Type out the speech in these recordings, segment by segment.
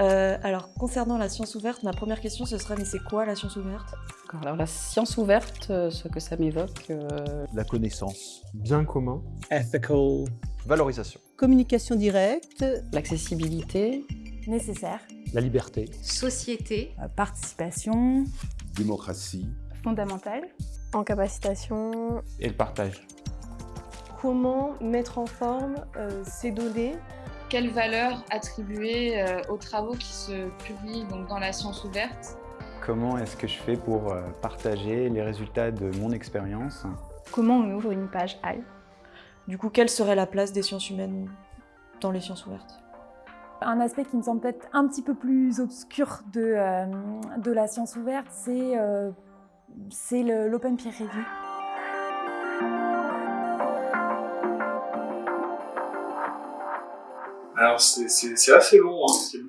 Euh, alors, concernant la science ouverte, ma première question, ce serait, mais c'est quoi la science ouverte? Alors la science ouverte, euh, ce que ça m'évoque, euh, La connaissance. bien commun, ethical, Valorisation. Communication directe, l'accessibilité, nécessaire, la liberté, société, euh, participation, démocratie, fondamentale, Encapacitation, et le partage. comment mettre en forme euh, ces données Quelle valeur attribuer euh, aux travaux qui se publient donc, dans la science ouverte? Comment est-ce que je fais pour euh, partager les résultats de mon expérience? Comment on ouvre une page HAL Du coup, quelle serait la place des sciences humaines dans les sciences ouvertes? Un aspect qui me semble peut-être un petit peu plus obscur de, euh, de la science ouverte, c'est euh, l'open peer review. Alors c'est assez long, hein, parce qu'il y a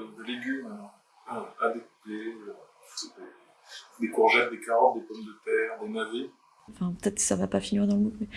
beaucoup de, légumes alors, à, découper, des, courgettes, des carottes, des pommes de terre, des navets. Enfin, peut-être que ça va pas finir dans le MOOC, mais...